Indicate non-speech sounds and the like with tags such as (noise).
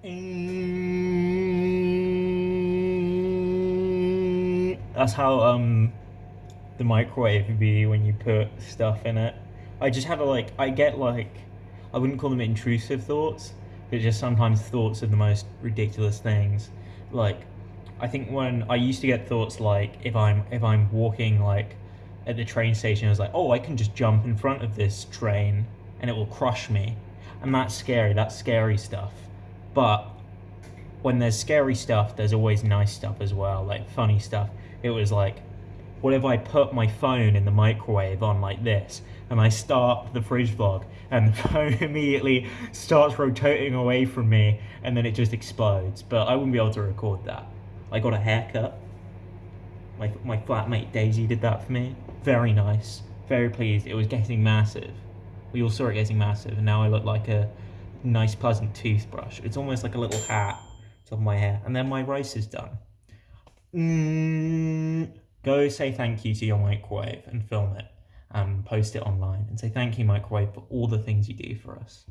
That's how um the microwave would be when you put stuff in it. I just had a like I get like I wouldn't call them intrusive thoughts, but just sometimes thoughts of the most ridiculous things. Like I think when I used to get thoughts like if I'm if I'm walking like at the train station, I was like, oh, I can just jump in front of this train and it will crush me, and that's scary. That's scary stuff. But when there's scary stuff, there's always nice stuff as well, like funny stuff. It was like, what if I put my phone in the microwave on like this, and I start the fridge vlog, and the (laughs) phone immediately starts rotating away from me, and then it just explodes. But I wouldn't be able to record that. I got a haircut. My, my flatmate Daisy did that for me. Very nice. Very pleased. It was getting massive. We all saw it getting massive, and now I look like a nice, pleasant toothbrush. It's almost like a little hat top of my hair. And then my rice is done. Mm, go say thank you to your microwave and film it and post it online and say thank you, microwave, for all the things you do for us.